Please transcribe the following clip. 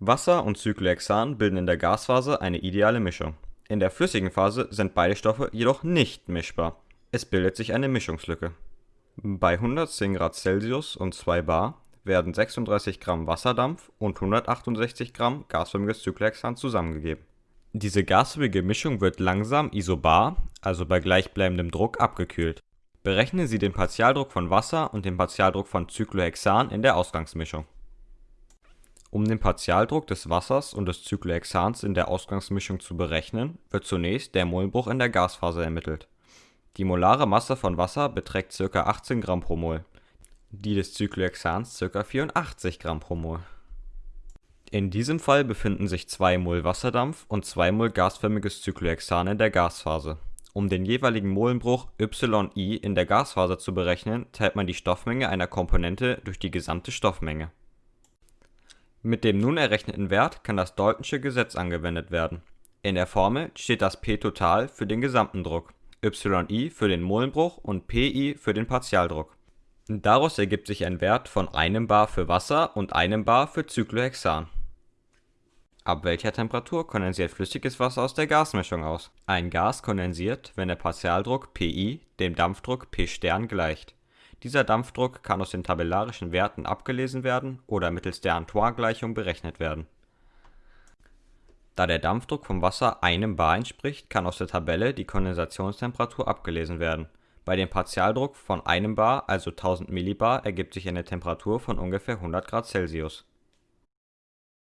Wasser und Cyclohexan bilden in der Gasphase eine ideale Mischung. In der flüssigen Phase sind beide Stoffe jedoch nicht mischbar, es bildet sich eine Mischungslücke. Bei 110 °C und 2 bar werden 36 g Wasserdampf und 168 g gasförmiges Cyclohexan zusammengegeben. Diese gasförmige Mischung wird langsam isobar, also bei gleichbleibendem Druck, abgekühlt. Berechnen Sie den Partialdruck von Wasser und den Partialdruck von Cyclohexan in der Ausgangsmischung. Um den Partialdruck des Wassers und des Cyclohexans in der Ausgangsmischung zu berechnen, wird zunächst der Molenbruch in der Gasphase ermittelt. Die molare Masse von Wasser beträgt ca. 18 g/mol, die des Cyclohexans ca. 84 g/mol. In diesem Fall befinden sich 2 mol Wasserdampf und 2 mol gasförmiges Cyclohexan in der Gasphase. Um den jeweiligen Molenbruch yI in der Gasphase zu berechnen, teilt man die Stoffmenge einer Komponente durch die gesamte Stoffmenge. Mit dem nun errechneten Wert kann das Daltonsche Gesetz angewendet werden. In der Formel steht das P-Total für den gesamten Druck, yI für den Molenbruch und Pi für den Partialdruck. Daraus ergibt sich ein Wert von 1 bar für Wasser und 1 bar für Cyclohexan. Ab welcher Temperatur kondensiert flüssiges Wasser aus der Gasmischung aus? Ein Gas kondensiert, wenn der Partialdruck Pi dem Dampfdruck P* gleicht. Dieser Dampfdruck kann aus den tabellarischen Werten abgelesen werden oder mittels der Antoine-Gleichung berechnet werden. Da der Dampfdruck vom Wasser 1 bar entspricht, kann aus der Tabelle die Kondensationstemperatur abgelesen werden. Bei dem Partialdruck von 1 bar, also 1000 mbar, ergibt sich eine Temperatur von ungefähr 100 °C